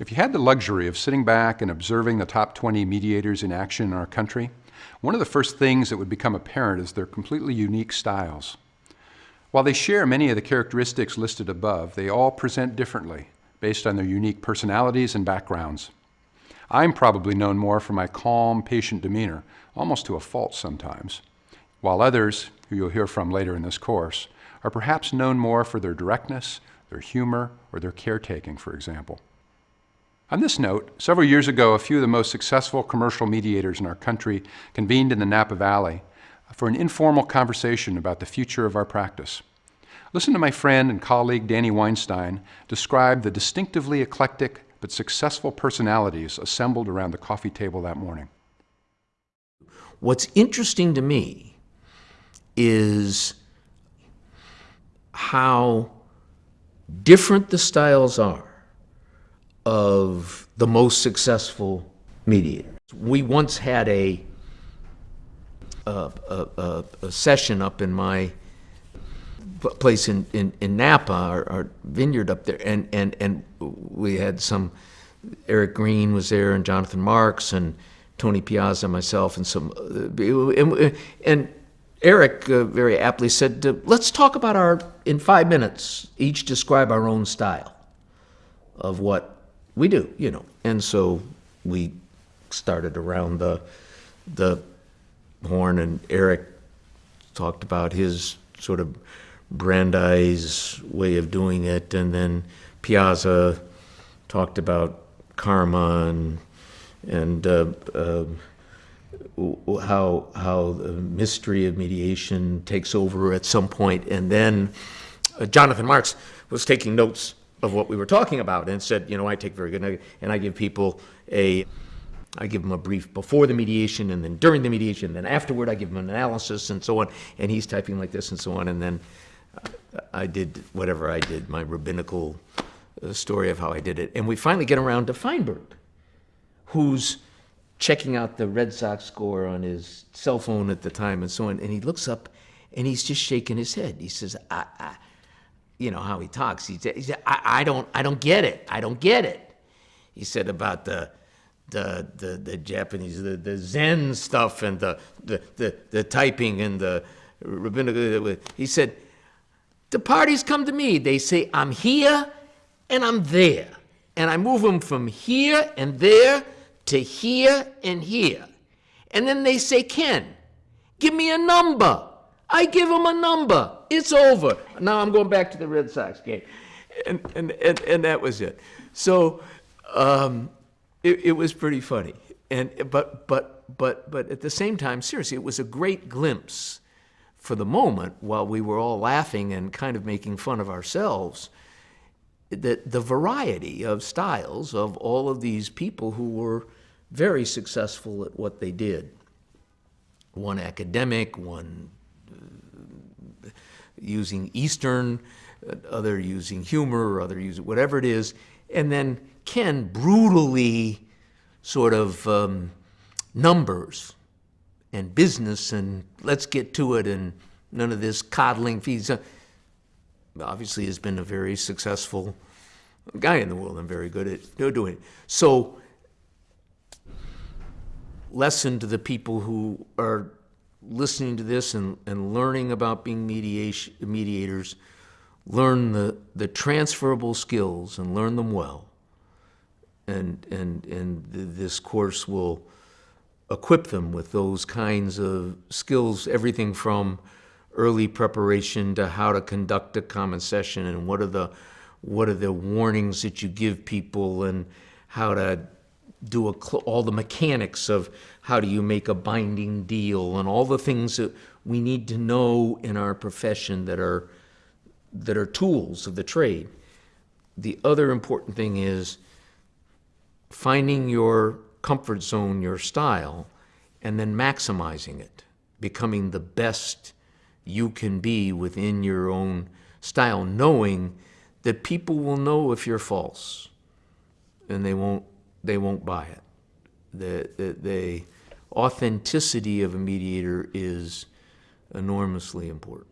If you had the luxury of sitting back and observing the top 20 mediators in action in our country, one of the first things that would become apparent is their completely unique styles. While they share many of the characteristics listed above, they all present differently based on their unique personalities and backgrounds. I'm probably known more for my calm, patient demeanor, almost to a fault sometimes, while others, who you'll hear from later in this course, are perhaps known more for their directness, their humor, or their caretaking, for example. On this note, several years ago, a few of the most successful commercial mediators in our country convened in the Napa Valley for an informal conversation about the future of our practice. Listen to my friend and colleague Danny Weinstein describe the distinctively eclectic but successful personalities assembled around the coffee table that morning. What's interesting to me is how different the styles are of the most successful mediators. We once had a, a, a, a session up in my place in, in, in Napa, our, our, vineyard up there, and, and, and we had some, Eric Green was there, and Jonathan Marks, and Tony Piazza, myself, and some, uh, and, and Eric uh, very aptly said, uh, let's talk about our, in five minutes, each describe our own style of what we do, you know. And so we started around the the horn, and Eric talked about his sort of Brandeis way of doing it, and then Piazza talked about karma and and uh, uh, how how the mystery of mediation takes over at some point, and then uh, Jonathan Marks was taking notes of what we were talking about and said, you know, I take very good, and I give people a, I give them a brief before the mediation and then during the mediation, and then afterward I give them an analysis and so on, and he's typing like this and so on, and then I did whatever I did, my rabbinical uh, story of how I did it. And we finally get around to Feinberg, who's checking out the Red Sox score on his cell phone at the time and so on, and he looks up and he's just shaking his head. He says, I, I you know how he talks. He said, I, I, don't, I don't get it. I don't get it. He said about the, the, the, the Japanese, the, the Zen stuff and the, the, the, the typing and the rabbinical. He said, the parties come to me. They say, I'm here and I'm there. And I move them from here and there to here and here. And then they say, Ken, give me a number. I give them a number. It's over. Now I'm going back to the Red Sox game. And, and, and, and that was it. So um, it, it was pretty funny. And, but, but, but, but at the same time, seriously, it was a great glimpse for the moment while we were all laughing and kind of making fun of ourselves that the variety of styles of all of these people who were very successful at what they did. One academic, one using Eastern, other using humor, other using whatever it is, and then Ken brutally sort of um, numbers and business and let's get to it and none of this coddling fees. Obviously has been a very successful guy in the world and very good at doing it. So lesson to the people who are listening to this and, and learning about being mediation, mediators, learn the, the transferable skills and learn them well. And, and, and th this course will equip them with those kinds of skills, everything from early preparation to how to conduct a common session and what are the, what are the warnings that you give people and how to do all the mechanics of how do you make a binding deal and all the things that we need to know in our profession that are, that are tools of the trade. The other important thing is finding your comfort zone, your style, and then maximizing it, becoming the best you can be within your own style, knowing that people will know if you're false and they won't they won't buy it. The, the, the authenticity of a mediator is enormously important.